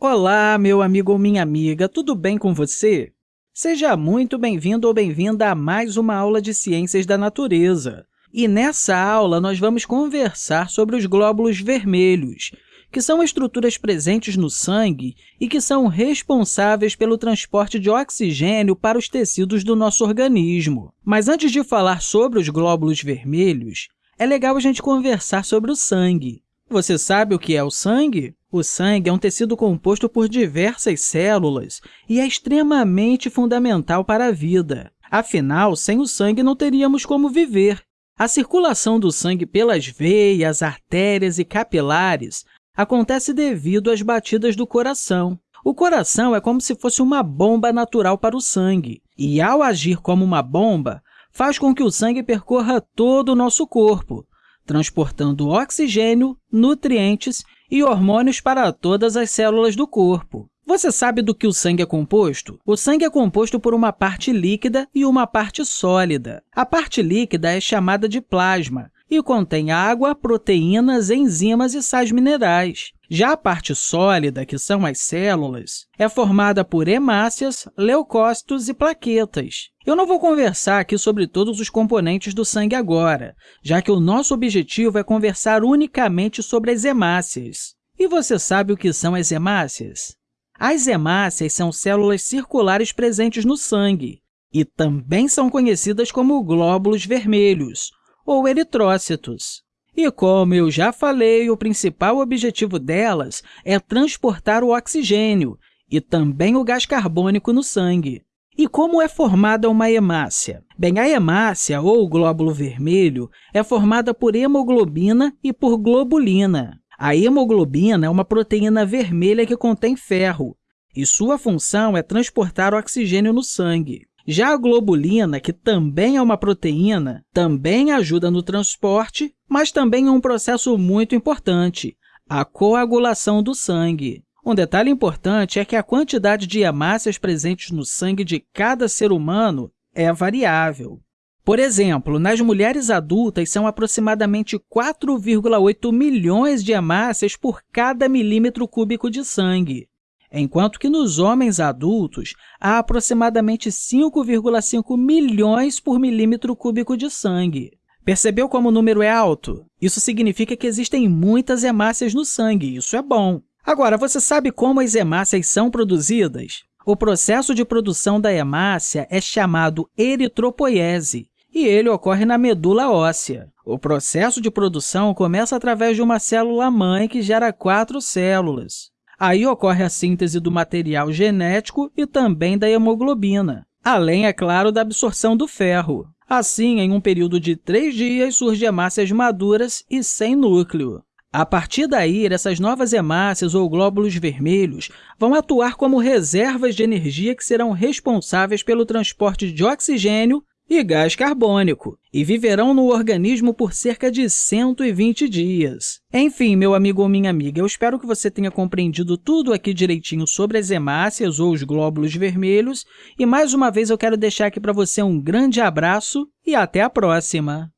Olá, meu amigo ou minha amiga, tudo bem com você? Seja muito bem-vindo ou bem-vinda a mais uma aula de Ciências da Natureza. E nessa aula, nós vamos conversar sobre os glóbulos vermelhos, que são estruturas presentes no sangue e que são responsáveis pelo transporte de oxigênio para os tecidos do nosso organismo. Mas antes de falar sobre os glóbulos vermelhos, é legal a gente conversar sobre o sangue. Você sabe o que é o sangue? O sangue é um tecido composto por diversas células e é extremamente fundamental para a vida. Afinal, sem o sangue não teríamos como viver. A circulação do sangue pelas veias, artérias e capilares acontece devido às batidas do coração. O coração é como se fosse uma bomba natural para o sangue, e, ao agir como uma bomba, faz com que o sangue percorra todo o nosso corpo, transportando oxigênio, nutrientes e hormônios para todas as células do corpo. Você sabe do que o sangue é composto? O sangue é composto por uma parte líquida e uma parte sólida. A parte líquida é chamada de plasma e contém água, proteínas, enzimas e sais minerais. Já a parte sólida, que são as células, é formada por hemácias, leucócitos e plaquetas. Eu não vou conversar aqui sobre todos os componentes do sangue agora, já que o nosso objetivo é conversar unicamente sobre as hemácias. E você sabe o que são as hemácias? As hemácias são células circulares presentes no sangue e também são conhecidas como glóbulos vermelhos, ou eritrócitos. E, como eu já falei, o principal objetivo delas é transportar o oxigênio e também o gás carbônico no sangue. E como é formada uma hemácia? Bem, a hemácia, ou glóbulo vermelho, é formada por hemoglobina e por globulina. A hemoglobina é uma proteína vermelha que contém ferro, e sua função é transportar oxigênio no sangue. Já a globulina, que também é uma proteína, também ajuda no transporte, mas também é um processo muito importante, a coagulação do sangue. Um detalhe importante é que a quantidade de hemácias presentes no sangue de cada ser humano é variável. Por exemplo, nas mulheres adultas, são aproximadamente 4,8 milhões de hemácias por cada milímetro cúbico de sangue, enquanto que nos homens adultos há aproximadamente 5,5 milhões por milímetro cúbico de sangue. Percebeu como o número é alto? Isso significa que existem muitas hemácias no sangue, isso é bom. Agora, você sabe como as hemácias são produzidas? O processo de produção da hemácia é chamado eritropoiese, e ele ocorre na medula óssea. O processo de produção começa através de uma célula-mãe que gera quatro células. Aí ocorre a síntese do material genético e também da hemoglobina, além, é claro, da absorção do ferro. Assim, em um período de três dias, surgem hemácias maduras e sem núcleo. A partir daí, essas novas hemácias ou glóbulos vermelhos vão atuar como reservas de energia que serão responsáveis pelo transporte de oxigênio e gás carbônico, e viverão no organismo por cerca de 120 dias. Enfim, meu amigo ou minha amiga, eu espero que você tenha compreendido tudo aqui direitinho sobre as hemácias ou os glóbulos vermelhos, e mais uma vez eu quero deixar aqui para você um grande abraço e até a próxima!